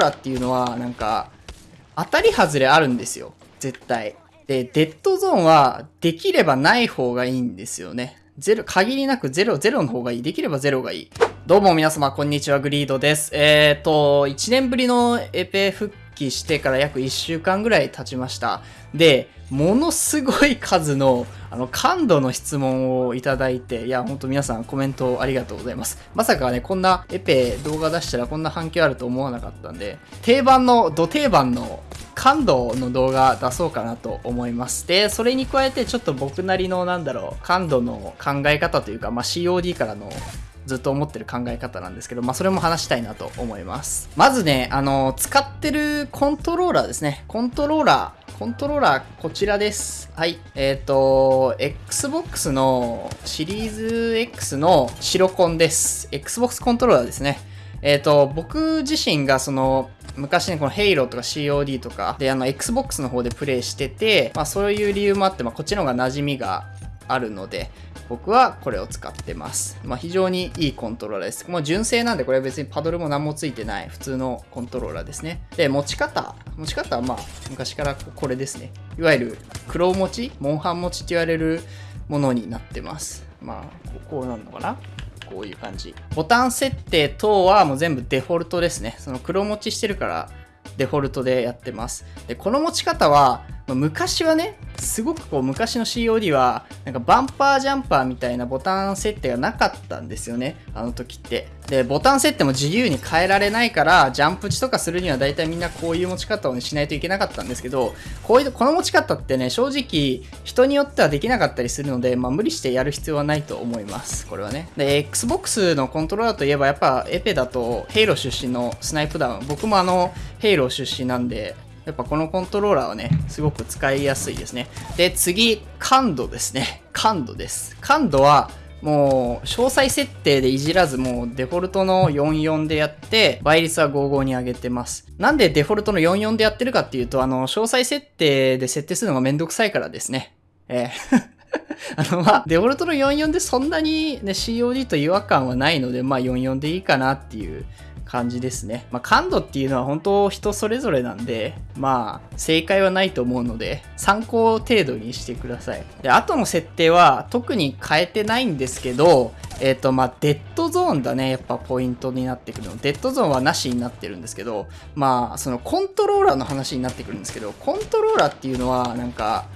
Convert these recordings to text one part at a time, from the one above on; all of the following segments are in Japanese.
ラっていうのは、なんか、当たり外れあるんですよ。絶対。で、デッドゾーンは、できればない方がいいんですよね。ゼロ、限りなくゼロ、ゼロの方がいい。できればゼロがいい。どうも皆様、こんにちは、グリードです。えーと、1年ぶりのエペ復帰してから約1週間ぐらい経ちました。で、ものすごい数の、あの、感度の質問をいただいて、いや、ほんと皆さんコメントありがとうございます。まさかね、こんなエペ動画出したらこんな反響あると思わなかったんで、定番の、土定番の感度の動画出そうかなと思います。で、それに加えてちょっと僕なりのなんだろう、感度の考え方というか、まあ、COD からのずっと思ってる考え方なんですけど、まあ、それも話したいなと思います。まずね、あの、使ってるコントローラーですね。コントローラー。コントローラー、こちらです。はい。えっ、ー、と、Xbox のシリーズ X の白コンです。Xbox コントローラーですね。えっ、ー、と、僕自身がその、昔ね、この Halo とか COD とかで、あの、Xbox の方でプレイしてて、まあそういう理由もあって、まあこっちの方が馴染みがあるので、僕はこれを使ってます。まあ非常にいいコントローラーです。もう純正なんで、これは別にパドルも何もついてない普通のコントローラーですね。で、持ち方。持ち方はまあ昔からこれですね。いわゆる黒持ち、モンハン持ちって言われるものになってます。まあ、こうなるのかな？こういう感じ。ボタン設定等はもう全部デフォルトですね。その黒持ちしてるからデフォルトでやってます。で、この持ち方は、ま昔はね、すごくこう昔の COD は、なんかバンパージャンパーみたいなボタン設定がなかったんですよね。あの時って。で、ボタン設定も自由に変えられないから、ジャンプ値とかするには大体みんなこういう持ち方を、しないといけなかったんですけど、こういう、この持ち方ってね、正直人によってはできなかったりするので、まあ無理してやる必要はないと思います。これはね。で、Xbox のコントローラーといえばやっぱエペだと、ヘイロー出身のスナイプダウン。僕もあの、ヘイロー出身なんで、やっぱこのコントローラーはね、すごく使いやすいですね。で、次、感度ですね。感度です。感度は、もう、詳細設定でいじらず、もうデフォルトの44でやって、倍率は55に上げてます。なんでデフォルトの44でやってるかっていうと、あの、詳細設定で設定するのがめんどくさいからですね。えー あの、まあ、デフォルトの44でそんなにね、COD と違和感はないので、まあ44でいいかなっていう感じですね。まあ、感度っていうのは本当人それぞれなんで、まあ、正解はないと思うので、参考程度にしてください。で、後の設定は特に変えてないんですけど、えっ、ー、と、まあ、デッドゾーンだね、やっぱポイントになってくるの。デッドゾーンはなしになってるんですけど、まあ、そのコントローラーの話になってくるんですけど、コントローラーっていうのは、なんか、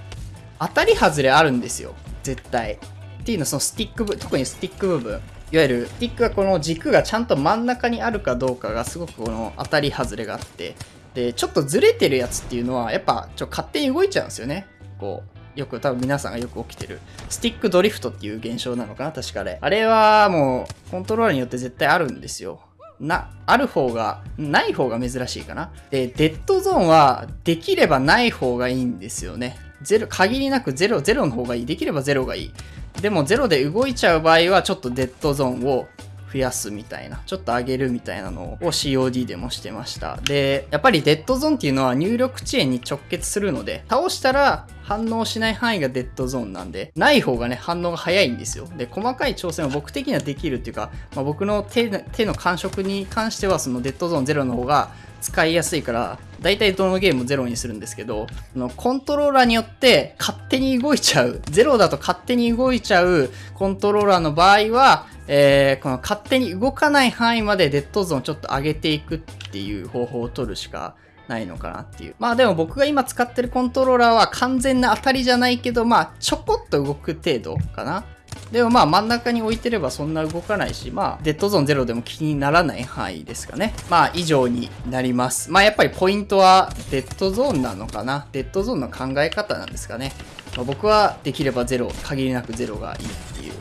当たり外れあるんですよ。絶対。っていうのはそのスティック部、特にスティック部分。いわゆるスティックがこの軸がちゃんと真ん中にあるかどうかがすごくこの当たり外れがあってでちょっとずれてるやつっていうのはやっぱちょ勝手に動いちゃうんですよねこうよく多分皆さんがよく起きてるスティックドリフトっていう現象なのかな確かあれあれはもうコントローラーによって絶対あるんですよな、ある方が、ない方が珍しいかな。で、デッドゾーンはできればない方がいいんですよね。ゼロ、限りなくゼロ、ゼロの方がいい。できればゼロがいい。でも0で動いちゃう場合はちょっとデッドゾーンを増やすみたいな、ちょっと上げるみたいなのを COD でもしてました。で、やっぱりデッドゾーンっていうのは入力遅延に直結するので、倒したら反応しない範囲がデッドゾーンなんで、ない方がね、反応が早いんですよ。で、細かい調整は僕的にはできるっていうか、まあ、僕の手の感触に関しては、そのデッドゾーン0の方が使いやすいから、大体どのゲームもゼロにするんですけど、のコントローラーによって勝手に動いちゃう、ゼロだと勝手に動いちゃうコントローラーの場合は、えー、この勝手に動かない範囲までデッドゾーンをちょっと上げていくっていう方法を取るしかないのかなっていう。まあでも僕が今使ってるコントローラーは完全な当たりじゃないけど、まあちょこっと動く程度かな。でもまあ真ん中に置いてればそんな動かないし、まあデッドゾーン0でも気にならない範囲ですかね。まあ以上になります。まあやっぱりポイントはデッドゾーンなのかな？デッドゾーンの考え方なんですかね。まあ、僕はできれば0、限りなく0がいいっていう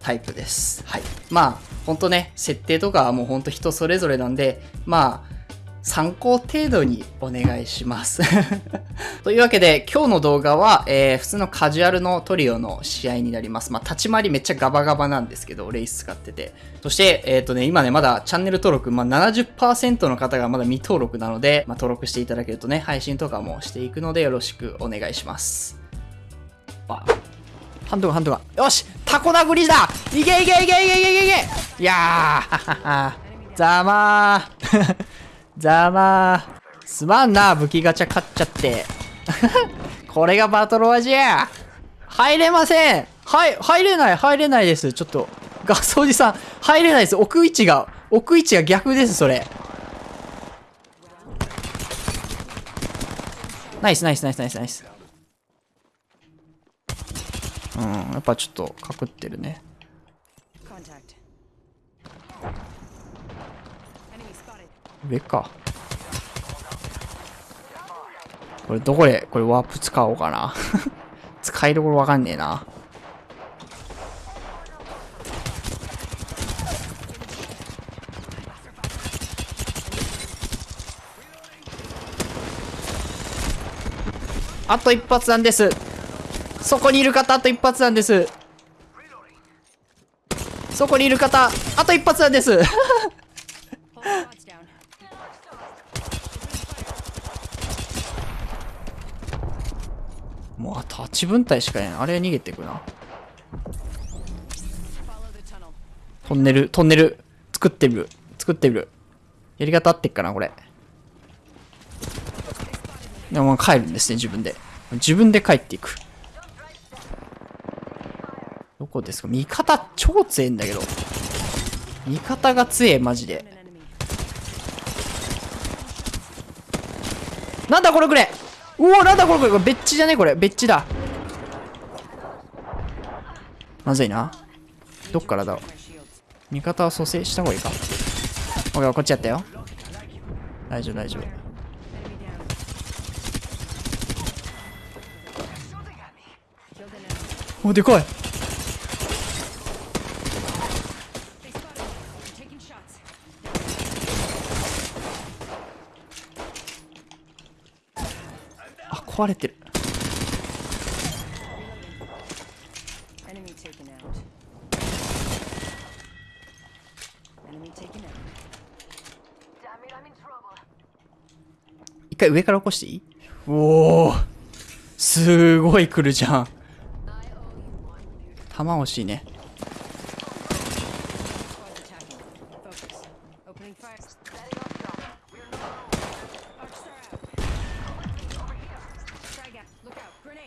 タイプです。はい。まあほんとね、設定とかはもうほんと人それぞれなんで、まあ参考程度にお願いします というわけで、今日の動画は、えー、普通のカジュアルのトリオの試合になります。まあ、立ち回りめっちゃガバガバなんですけど、レイス使ってて。そして、えっ、ー、とね、今ね、まだチャンネル登録、まあ、70%の方がまだ未登録なので、まあ、登録していただけるとね、配信とかもしていくのでよろしくお願いします。あ、ハンドガン、ハンドガン。よしタコ殴りだいけいけいけいけいけいけいけいやー ざまーざまー。すまんな、武器ガチャ買っちゃって。これがバトロワじゃ入れませんはい、入れない、入れないです。ちょっと、ガスおじさん、入れないです。置く位置が、置く位置が逆です、それ。ナイス、ナイス、ナイス、ナイス、ナイス。うん、やっぱちょっと、かくってるね。上か。これどこで、これワープ使おうかな。使いどころわかんねえな。あと一発なんです。そこにいる方、あと一発なんです。そこにいる方、あと一発なんです。もうあと8分隊しかいない。あれ逃げてくな。トンネル、トンネル、作ってみる。作ってみる。やり方合ってっかな、これ。でも帰るんですね、自分で。自分で帰っていく。どこですか？味方超強いんだけど。味方が強え、マジで。なんだこれこれうおなんだこれこれこれベッチじゃね？これ。ベッチだ。まずいな。どっからだ？ろう味方は蘇生した方がいいか。オッケーこっちやったよ。大丈夫大丈夫。おでかい。壊れてる.一回上から起こしていい？おおすごい来るじゃん。弾欲しいね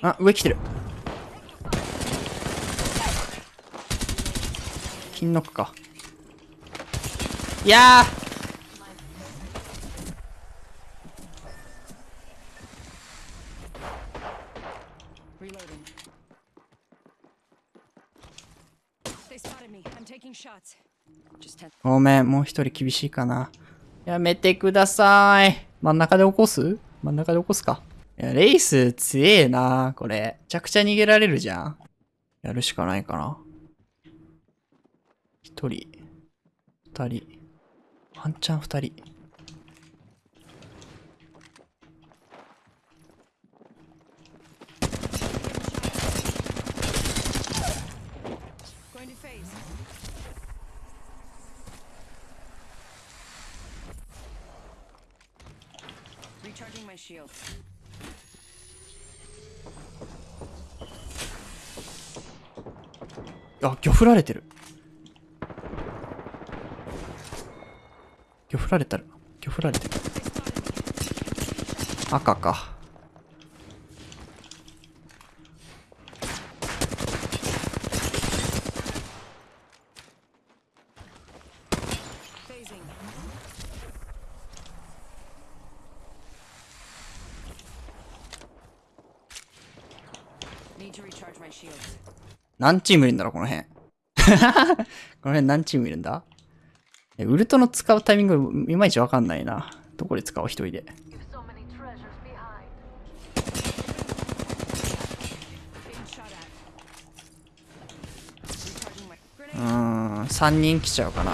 あ上来てる金ノックかいやごめん、もう一人厳しいかな。やめてください。真ん中で起こす？真ん中で起こすか。や、レイス強えな、これ。めちゃくちゃ逃げられるじゃん。やるしかないかな。一人、二人、ワンチャン二人。Recharging my shield. あ、魚振られてる。魚振られたる。魚振られてる。赤か。Need to recharge my shields. 何チームいるんだろう、この辺。この辺何チームいるんだ？ウルトの使うタイミングいまいちわかんないな。どこで使おう、一人で。うーん、3人来ちゃうかな。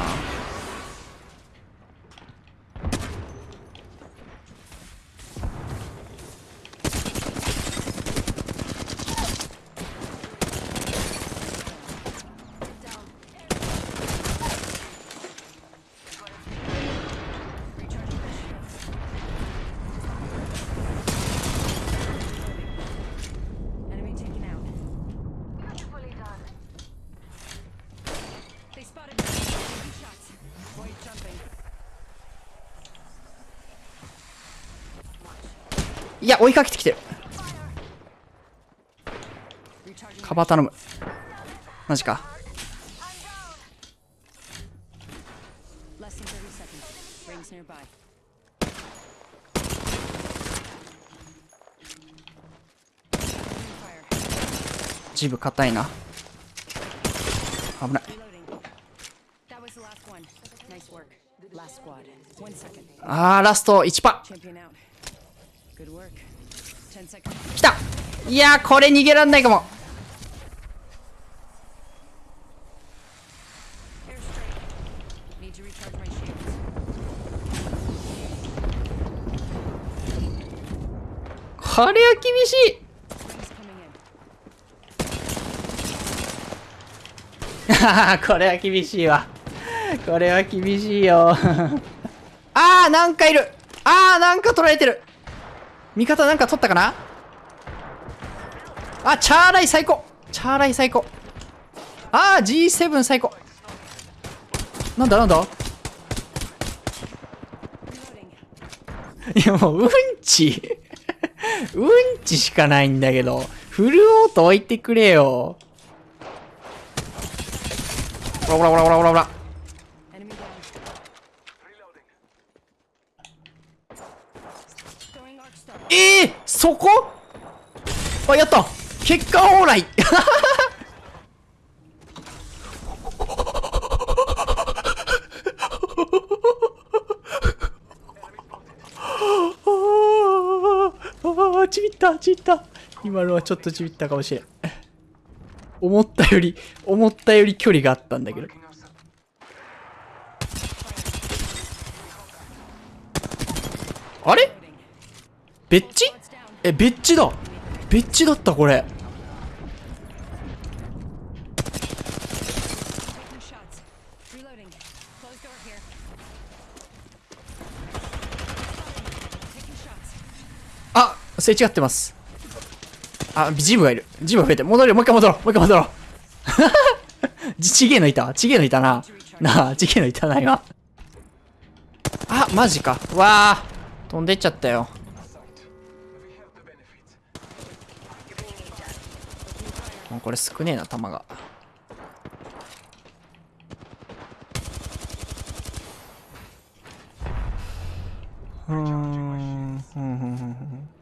いや、追いかけてきてる。カバー頼む。マジか。ジブ硬いな。危ない。ああ、ラスト1パ来たいやーこれ逃げらんないかも.これは厳しい. これは厳しいわ。これは厳しいよ。あーなんかいる。あーなんか取られてる味方なんか取ったかな？あチャーライ最高。チャーライ最高。あー G7 最高。なんだなんだ？いやもううんち。うんちしかないんだけどフルオート置いてくれよ。ほらほらほらほらほらほら。えー、そこ？あ、やった結果オーライああ、ちびった、ちびった。今のはちょっとちびったかもしれん。思ったより、思ったより距離があったんだけど。あれ別地？え、別地だ別地だったこれ。あ、すれ違ってます。あ、ジムがいる。ジムが増えて。戻るよ。もう一回戻ろう。もう一回戻ろう。ちちげえのいたちげえのいたな。なあ、ちげえのいたな、今。あ、マジか。わあ。飛んでっちゃったよ。もうこれ少ねえな、弾が。うーん。ふんふんふん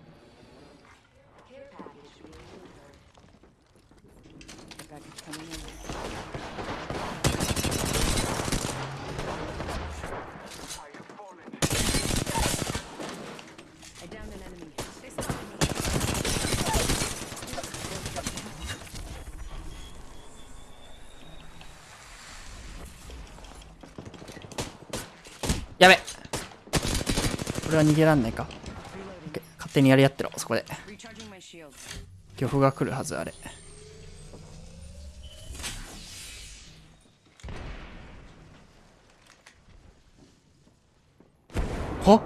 これは逃げらんないか。勝手にやり合ってろ、そこで。漁夫が来るはず、あれ。は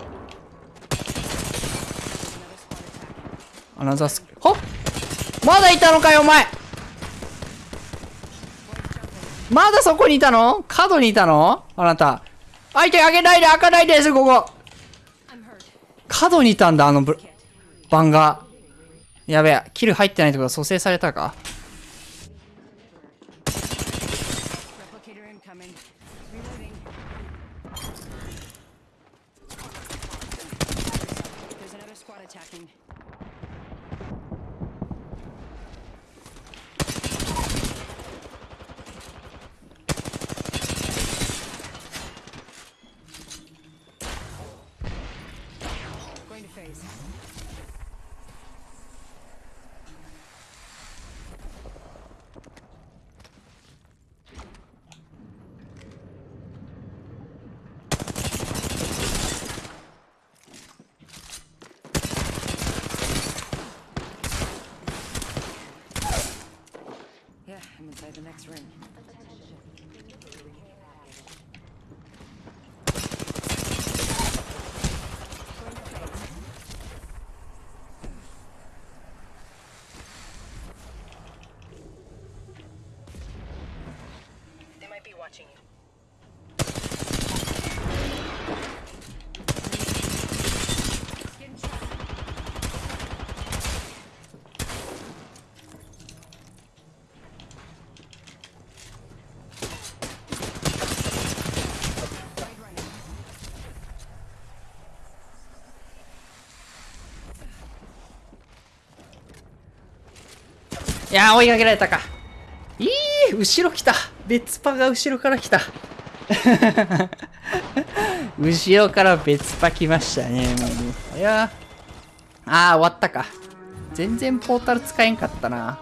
Another squad attacking. アナザースはまだいたのかよ、お前まだそこにいたの？角にいたの？あなた。相手開けないで、開かないです、ここ。角にいたんだ、あのブ、バンが。やべえ、キル入ってないってことは蘇生されたか next ring. They might be watching you. いやー、追いかけられたか。いい後ろ来た。別パが後ろから来た。後ろから別パ来ましたね、もう。いやー。あ、終わったか。全然ポータル使えんかったな。